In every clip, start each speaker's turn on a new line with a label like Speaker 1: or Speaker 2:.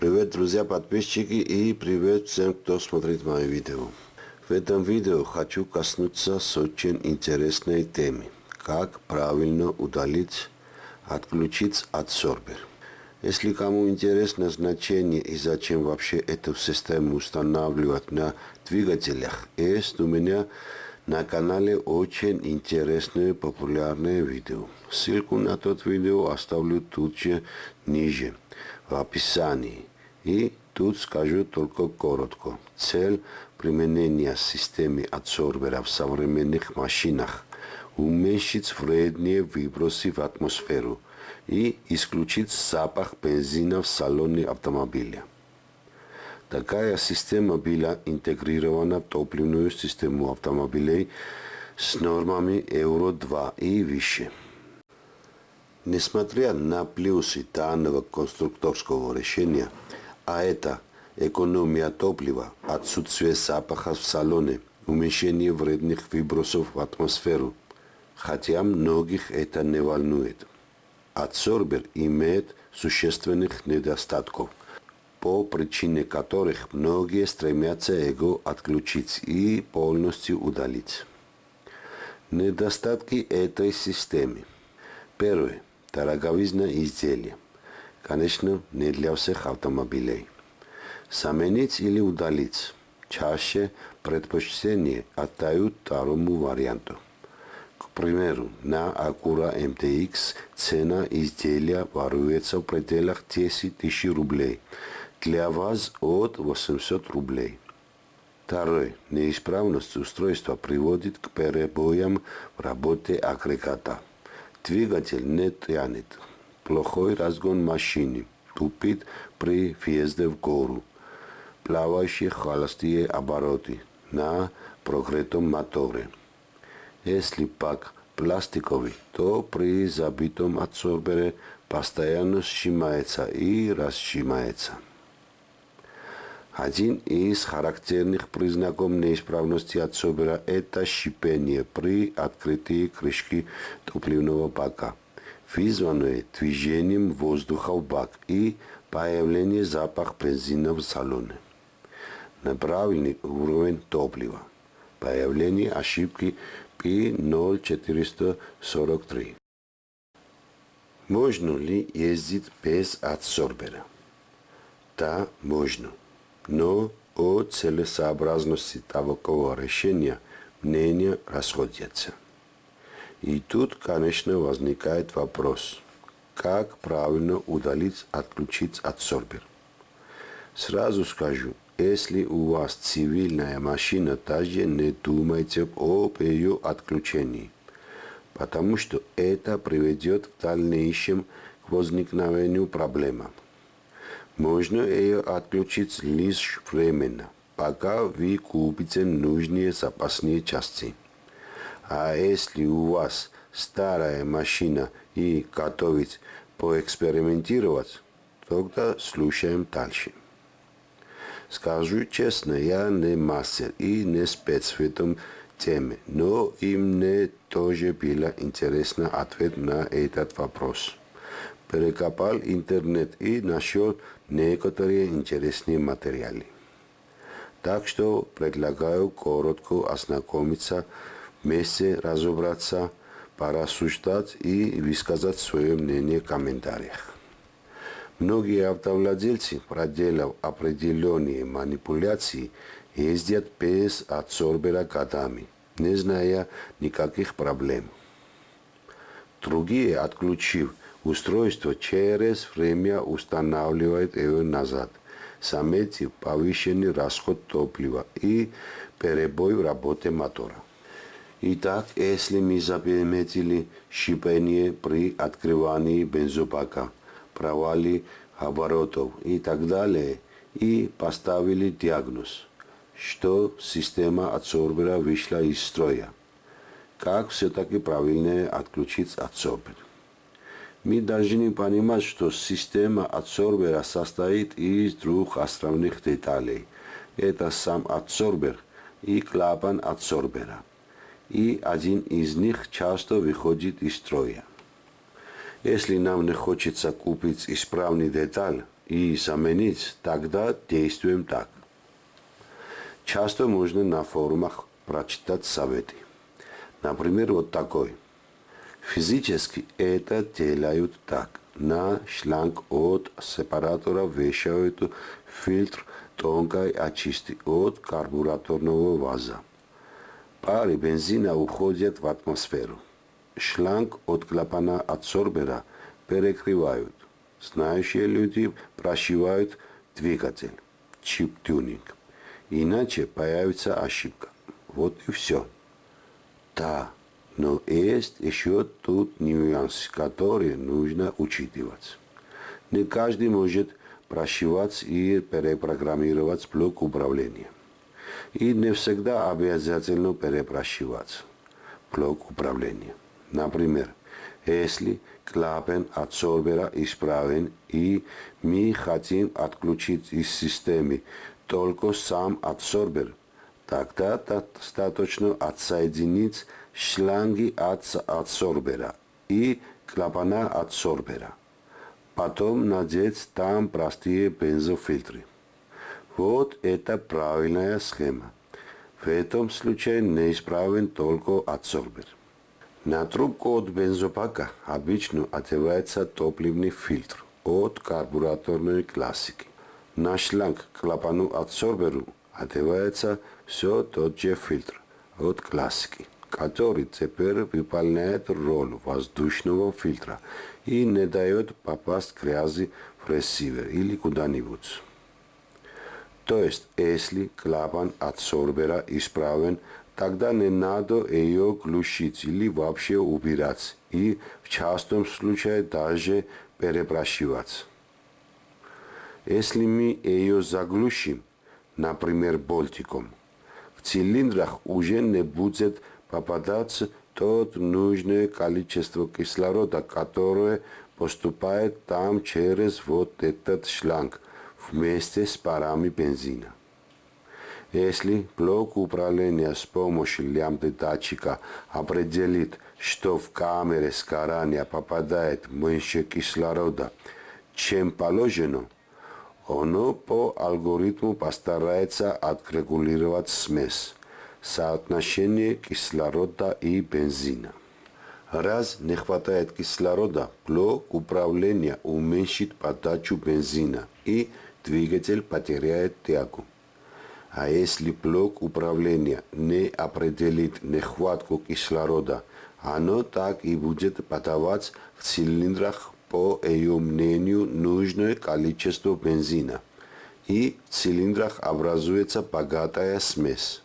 Speaker 1: Привет, друзья, подписчики и привет всем, кто смотрит мои видео. В этом видео хочу коснуться с очень интересной темы. Как правильно удалить, отключить адсорбер. Если кому интересно значение и зачем вообще эту систему устанавливать на двигателях, есть у меня на канале очень интересное популярное видео. Ссылку на тот видео оставлю тут же ниже, в описании. И тут скажу только коротко. Цель применения системы адсорбера в современных машинах – уменьшить вредные выбросы в атмосферу и исключить запах бензина в салоне автомобиля. Такая система была интегрирована в топливную систему автомобилей с нормами Euro-2 и выше. Несмотря на плюсы данного конструкторского решения, а это экономия топлива, отсутствие запаха в салоне, уменьшение вредных выбросов в атмосферу, хотя многих это не волнует. Адсорбер имеет существенных недостатков – по причине которых многие стремятся его отключить и полностью удалить. Недостатки этой системы. Первое. Дороговизна изделия. Конечно, не для всех автомобилей. Заменить или удалить. Чаще предпочтение отдают второму варианту. К примеру, на Acura MTX цена изделия варьируется в пределах 10 тысяч рублей – для вас от 800 рублей. Второе. Неисправность устройства приводит к перебоям в работе агрегата. Двигатель не тянет. Плохой разгон машины. Тупит при въезде в гору. Плавающие холостые обороты на прогретом моторе. Если пак пластиковый, то при забитом адсорбере постоянно сжимается и расжимается. Один из характерных признаков неисправности отсобера – это шипение при открытии крышки топливного бака, вызванное движением воздуха в бак и появление запаха бензина в салоне. Неправильный уровень топлива. Появление ошибки P0443. Можно ли ездить без адсорбера? Да, можно но о целесообразности такого решения мнения расходятся. И тут, конечно, возникает вопрос, как правильно удалить, отключить адсорбер. Сразу скажу, если у вас цивильная машина, даже не думайте об ее отключении, потому что это приведет в дальнейшем к возникновению проблемы. Можно ее отключить лишь временно, пока вы купите нужные запасные части. А если у вас старая машина и готовить поэкспериментировать, тогда слушаем дальше. Скажу честно, я не мастер и не спец в этом теме, но и мне тоже было интересно ответ на этот вопрос. Перекопал интернет и нашел некоторые интересные материалы. Так что предлагаю коротко ознакомиться, вместе разобраться, порассуждать и высказать свое мнение в комментариях. Многие автовладельцы, проделав определенные манипуляции, ездят без адсорбера годами, не зная никаких проблем. Другие, отключив Устройство через время устанавливает его назад, заметив повышенный расход топлива и перебой в работе мотора. Итак, если мы заметили шипение при открывании бензобака, провали оборотов и так далее, и поставили диагноз, что система адсорбера вышла из строя. Как все-таки правильно отключить адсорбер? Мы должны понимать, что система адсорбера состоит из двух основных деталей. Это сам адсорбер и клапан адсорбера. И один из них часто выходит из строя. Если нам не хочется купить исправный деталь и заменить, тогда действуем так. Часто можно на форумах прочитать советы. Например, вот такой. Физически это делают так. На шланг от сепаратора вешают фильтр тонкой очистки от карбураторного ваза. Пары бензина уходят в атмосферу. Шланг от клапана адсорбера перекрывают. Знающие люди прошивают двигатель, чип-тюнинг. Иначе появится ошибка. Вот и все. Да, но есть еще тут нюансы, которые нужно учитывать. Не каждый может прошивать и перепрограммировать блок управления. И не всегда обязательно перепрошивать блок управления. Например, если клапан адсорбера исправен и мы хотим отключить из системы только сам адсорбер, тогда достаточно отсоединить шланги от адсорбера и клапана адсорбера. Потом надеть там простые бензофильтры. Вот это правильная схема. В этом случае неисправен только адсорбер. На трубку от бензопака обычно одевается топливный фильтр от карбураторной классики. На шланг к клапану адсорберу одевается все тот же фильтр от классики, который теперь выполняет роль воздушного фильтра и не дает попасть грязи в ресивер или куда-нибудь. То есть, если клапан адсорбера исправен, тогда не надо ее глушить или вообще убирать, и в частом случае даже перепрашивать. Если мы ее заглушим, например, болтиком, в цилиндрах уже не будет попадаться тот нужное количество кислорода, которое поступает там через вот этот шланг вместе с парами бензина. Если блок управления с помощью лямбды датчика определит, что в камере сгорания попадает меньше кислорода, чем положено, оно по алгоритму постарается отрегулировать смесь, соотношение кислорода и бензина. Раз не хватает кислорода, блок управления уменьшит подачу бензина и двигатель потеряет тягу. А если блок управления не определит нехватку кислорода, оно так и будет подавать в цилиндрах по ее мнению нужное количество бензина. И в цилиндрах образуется богатая смесь.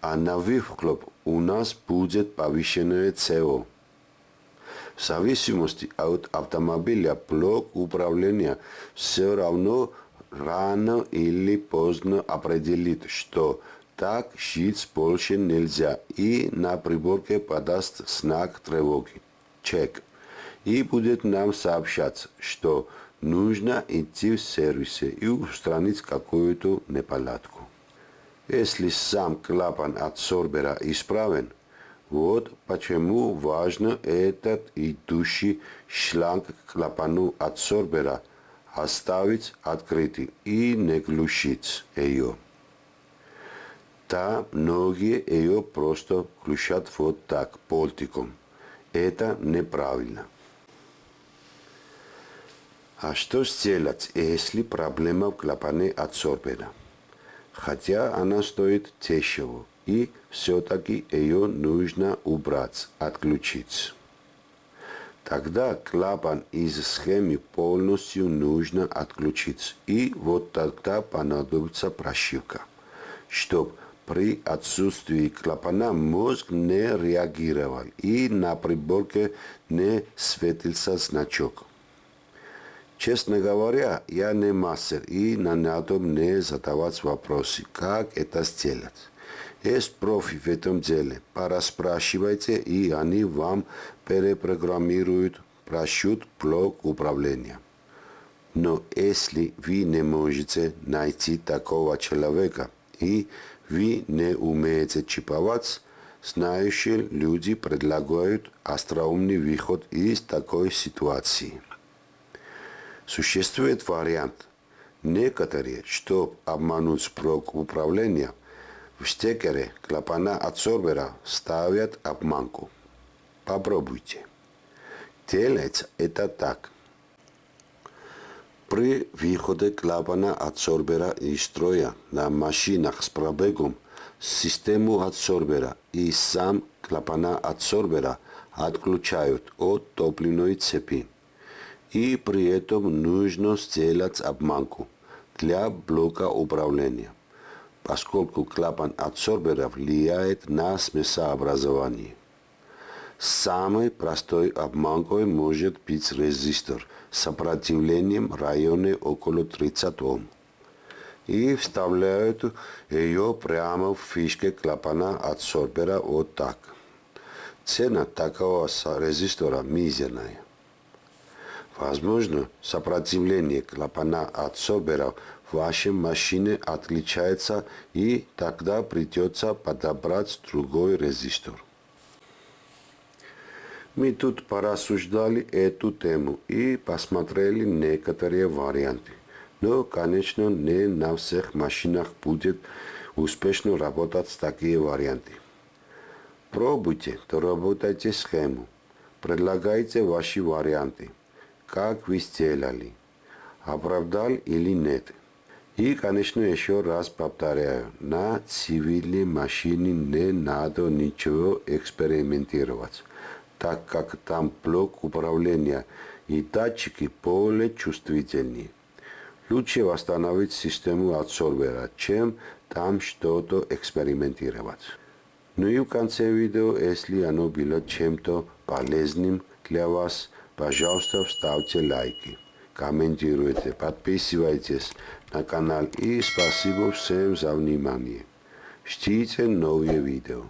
Speaker 1: А на выхлоп у нас будет повышенное СО. В зависимости от автомобиля блок управления все равно рано или поздно определит, что так жить больше нельзя и на приборке подаст знак тревоги. Чек. И будет нам сообщать, что нужно идти в сервисе и устранить какую-то неполадку. Если сам клапан от сорбера исправен, вот почему важно этот идущий шланг к клапану от сорбера – оставить открытый и не глушить ее. Да, многие ее просто глушат вот так, болтиком. Это неправильно. А что сделать, если проблема в клапане адсорбера? Хотя она стоит дешево, и все-таки ее нужно убрать, отключить. Тогда клапан из схемы полностью нужно отключить. И вот тогда понадобится прошивка, чтобы при отсутствии клапана мозг не реагировал и на приборке не светился значок. Честно говоря, я не мастер и на надо мне задавать вопросы, как это сделать. Есть профи в этом деле. Пораспрашивайте, и они вам перепрограммируют, прощут блок управления. Но если вы не можете найти такого человека, и вы не умеете чиповать, знающие люди предлагают остроумный выход из такой ситуации. Существует вариант Некоторые, чтоб обмануть блок управления, в стекере клапана адсорбера ставят обманку. Попробуйте. Делается это так. При выходе клапана адсорбера из строя на машинах с пробегом систему адсорбера и сам клапана адсорбера отключают от топливной цепи. И при этом нужно сделать обманку для блока управления, поскольку клапан адсорбера влияет на смесообразование. Самой простой обманкой может быть резистор с сопротивлением в районе около 30 Ом. И вставляют ее прямо в фишке клапана адсорбера вот так. Цена такого резистора мизерная. Возможно, сопротивление клапана адсорбера в вашей машине отличается и тогда придется подобрать другой резистор. Мы тут порассуждали эту тему и посмотрели некоторые варианты. Но, конечно, не на всех машинах будет успешно работать такие варианты. Пробуйте, доработайте схему. Предлагайте ваши варианты. Как вы сделали. Оправдал или нет. И, конечно, еще раз повторяю, на цивильной машине не надо ничего экспериментировать так как там блок управления и датчики более чувствительнее. Лучше восстановить систему адсорбера, чем там что-то экспериментировать. Ну и в конце видео, если оно было чем-то полезным для вас, пожалуйста, ставьте лайки, комментируйте, подписывайтесь на канал и спасибо всем за внимание. Ждите новые видео.